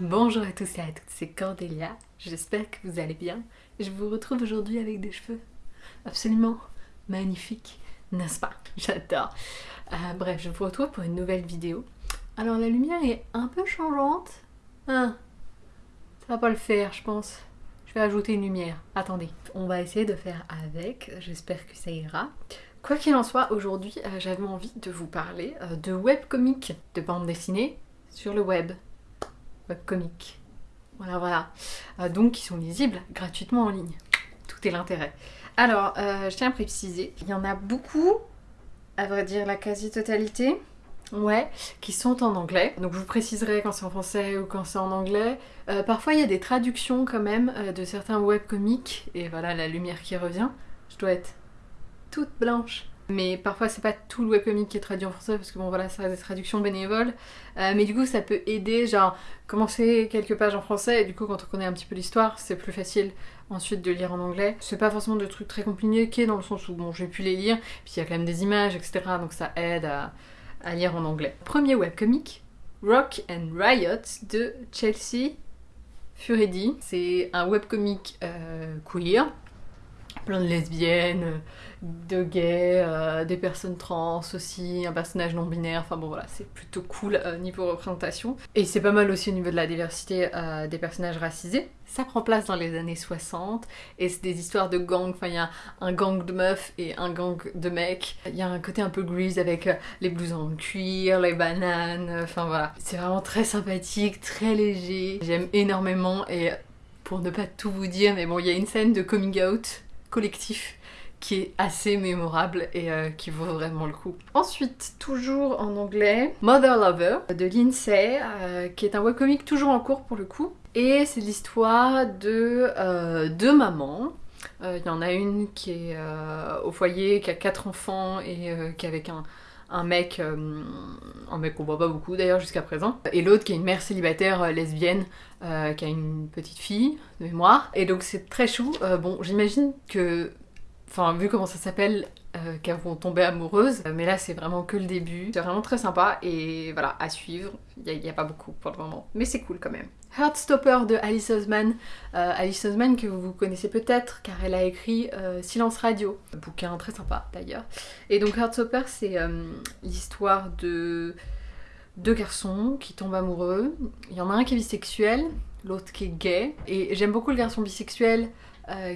Bonjour à tous et à toutes, c'est Cordélia, j'espère que vous allez bien. Je vous retrouve aujourd'hui avec des cheveux absolument magnifiques, n'est-ce pas? J'adore. Euh, bref, je vous retrouve pour une nouvelle vidéo. Alors la lumière est un peu changeante. Hein? Ça va pas le faire, je pense. Je vais ajouter une lumière. Attendez, on va essayer de faire avec, j'espère que ça ira. Quoi qu'il en soit, aujourd'hui, euh, j'avais envie de vous parler euh, de webcomics, de bande dessinée sur le web webcomics. Voilà, voilà. Euh, donc, qui sont lisibles gratuitement en ligne. Tout est l'intérêt. Alors, euh, je tiens à préciser, il y en a beaucoup, à vrai dire la quasi-totalité, ouais, qui sont en anglais. Donc, je vous préciserai quand c'est en français ou quand c'est en anglais. Euh, parfois, il y a des traductions quand même de certains webcomics. Et voilà, la lumière qui revient. Je dois être toute blanche. Mais parfois c'est pas tout le webcomic qui est traduit en français parce que bon voilà ça reste des traductions bénévoles. Euh, mais du coup ça peut aider, genre commencer quelques pages en français et du coup quand on connaît un petit peu l'histoire c'est plus facile ensuite de lire en anglais. C'est pas forcément de trucs très compliqués dans le sens où bon j'ai pu les lire, puis il y a quand même des images etc donc ça aide à, lire en anglais. Premier webcomic, Rock and Riot de Chelsea Furedi. C'est un webcomic euh, queer plein de lesbiennes, de gays, euh, des personnes trans aussi, un personnage non binaire, enfin bon voilà, c'est plutôt cool euh, niveau représentation. Et c'est pas mal aussi au niveau de la diversité euh, des personnages racisés. Ça prend place dans les années 60 et c'est des histoires de gangs, enfin il y a un gang de meufs et un gang de mecs. Il y a un côté un peu grease avec les blousons en cuir, les bananes, enfin voilà. C'est vraiment très sympathique, très léger. J'aime énormément et pour ne pas tout vous dire, mais bon, il y a une scène de coming out collectif qui est assez mémorable et euh, qui vaut vraiment le coup. Ensuite, toujours en anglais, Mother Lover de Lindsay, euh, qui est un webcomic toujours en cours pour le coup. Et c'est l'histoire de euh, deux mamans. Il y en a une qui est au foyer, qui a quatre enfants et qui est avec un, un mec, un mec qu'on voit pas beaucoup d'ailleurs jusqu'à présent, et l'autre qui est une mère célibataire lesbienne euh, qui a une petite fille de mémoire. Et donc c'est très chou. Euh, bon, j'imagine que, enfin, vu comment ça s'appelle, euh, qu'elles vont tomber amoureuses. Mais là, c'est vraiment que le début. C'est vraiment très sympa et voilà, à suivre. Il n'y a, pas beaucoup pour le moment, mais c'est cool quand même. Heartstopper de Alice Osman. Euh, Alice Osman que vous connaissez peut-être car elle a écrit euh, Silence Radio, un bouquin très sympa d'ailleurs. Et donc Heartstopper, c'est l'histoire de deux garçons qui tombent amoureux. Il y en a un qui est bisexuel, l'autre qui est gay. Et j'aime beaucoup le garçon bisexuel euh,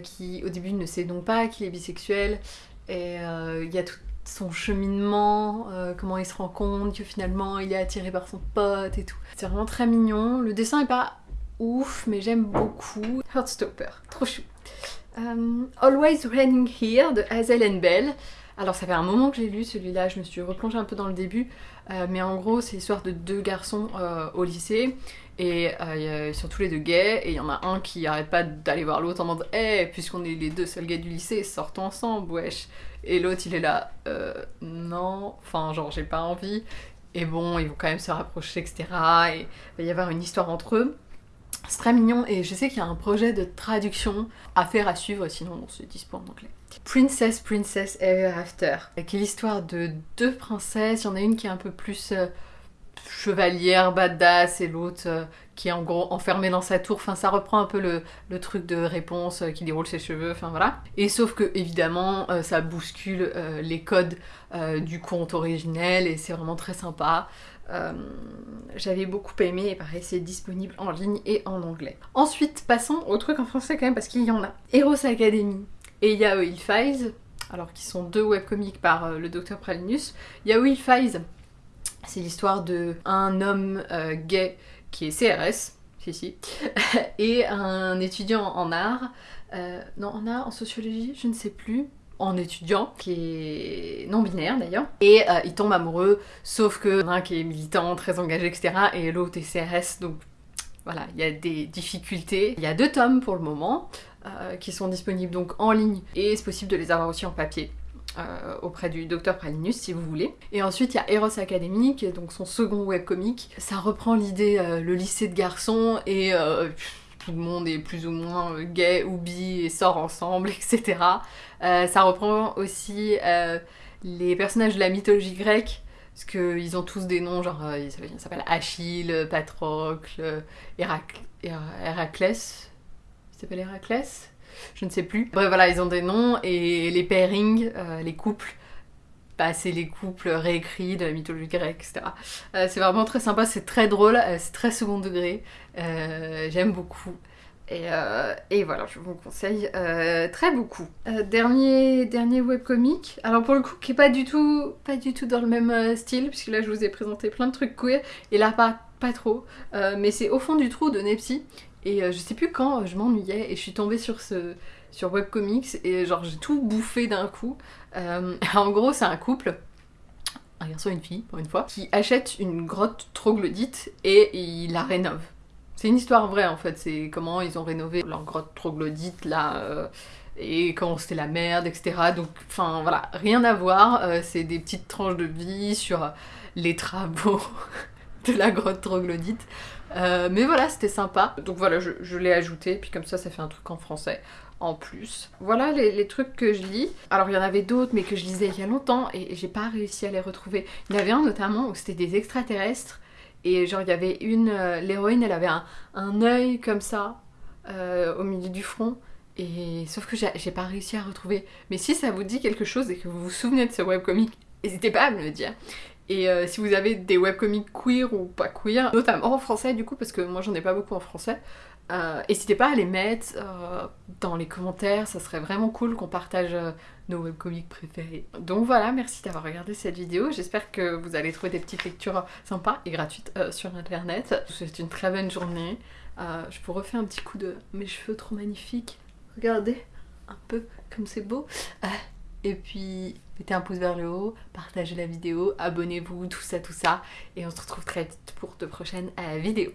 qui au début ne sait donc pas qu'il est bisexuel. Et euh, il y a tout son cheminement, euh, comment il se rend compte que finalement il est attiré par son pote et tout. C'est vraiment très mignon. Le dessin est pas ouf, mais j'aime beaucoup. Heartstopper, trop chou. Always Raining Here de Hazel and Bell. Alors ça fait un moment que j'ai lu celui-là, je me suis replongée un peu dans le début, euh, mais en gros c'est l'histoire de deux garçons euh, au lycée, et euh, ils sont tous les deux gays, et il y en a un qui arrête pas d'aller voir l'autre en mode « Eh, puisqu'on est les deux seuls gays du lycée, sortons ensemble, wesh !» Et l'autre il est là « Euh, non, enfin genre j'ai pas envie », et bon, ils vont quand même se rapprocher, etc., et il va y avoir une histoire entre eux. C'est très mignon et je sais qu'il y a un projet de traduction à faire à suivre, sinon on se dispo en anglais. Princess, Princess Ever After, qui est l'histoire de deux princesses. Il y en a une qui est un peu plus euh, chevalière, badass, et l'autre euh, qui est en gros enfermée dans sa tour. Enfin, ça reprend un peu le, truc de réponse euh, qui déroule ses cheveux, enfin voilà. Et sauf que, évidemment, ça bouscule les codes du conte originel et c'est vraiment très sympa. J'avais beaucoup aimé et pareil, c'est disponible en ligne et en anglais. Ensuite, passons au truc en français quand même parce qu'il y en a. Heroes Academy et Yao Files, alors qui sont deux webcomics par le docteur Pralinus. Yao Files, c'est l'histoire de un homme gay qui est CRS, si si, et un étudiant en art, euh, non en art, en sociologie, je ne sais plus, en étudiant, qui est non-binaire d'ailleurs, et euh, il tombe amoureux, sauf que l'un qui est militant, très engagé, etc., et l'autre est CRS, donc voilà, il y a des difficultés. Il y a deux tomes pour le moment, euh, qui sont disponibles donc en ligne, et c'est possible de les avoir aussi en papier. Euh, auprès du docteur Pralinus si vous voulez. Et ensuite il y a Eros Academy qui est donc son second webcomic. Ça reprend l'idée, le lycée de garçons et tout le monde est plus ou moins euh, gay ou bi et sort ensemble, etc. Euh, ça reprend aussi euh, les personnages de la mythologie grecque Parce qu'ils ont tous des noms, genre, ils s'appellent Achille, Patrocle, Hérac... Héraclès. Héraclès? Je ne sais plus. Bref, voilà, ils ont des noms et les pairings, les couples, c'est les couples réécrits de la mythologie grecque, etc. Euh, c'est vraiment très sympa, c'est très drôle, c'est très second degré. J'aime beaucoup. Euh, et, voilà, je vous conseille euh, très beaucoup. Euh, dernier, dernier webcomic, alors pour le coup qui est pas du tout, pas du tout dans le même style, puisque là je vous ai présenté plein de trucs queer, et là pas, pas trop, mais c'est Au fond du trou de Nepsi, et je sais plus quand je m'ennuyais et je suis tombée sur ce sur webcomics et genre j'ai tout bouffé d'un coup. en gros c'est un couple un garçon et une fille, pour une fois, qui achète une grotte troglodyte et il la rénove. C'est une histoire vraie en fait, c'est comment ils ont rénové leur grotte troglodyte là, euh, et quand c'était la merde, etc. Donc, enfin voilà, rien à voir, euh, c'est des petites tranches de vie sur les travaux de la grotte troglodyte. Euh, mais voilà, c'était sympa. Donc voilà, je, l'ai ajouté, puis comme ça, ça fait un truc en français en plus. Voilà les, trucs que je lis. Alors il y en avait d'autres, mais que je lisais il y a longtemps, et j'ai pas réussi à les retrouver. Il y en avait un notamment où c'était des extraterrestres, et genre, il y avait une. Euh, l'héroïne, elle avait un, un œil comme ça, euh, au milieu du front. Et sauf que j'ai pas réussi à retrouver. Mais si ça vous dit quelque chose et que vous vous souvenez de ce webcomic, n'hésitez pas à me le dire. Et euh, si vous avez des webcomics queer ou pas queer, notamment en français du coup, parce que moi j'en ai pas beaucoup en français, euh, n'hésitez pas à les mettre euh, dans les commentaires, ça serait vraiment cool qu'on partage euh, nos webcomics préférés. Donc voilà, merci d'avoir regardé cette vidéo, j'espère que vous allez trouver des petites lectures sympas et gratuites sur internet. Je vous souhaite une très bonne journée, je vous refais un petit coup de mes cheveux trop magnifiques, regardez un peu comme c'est beau. Et puis, mettez un pouce vers le haut, partagez la vidéo, abonnez-vous, tout ça, tout ça. Et on se retrouve très vite pour de prochaines vidéos.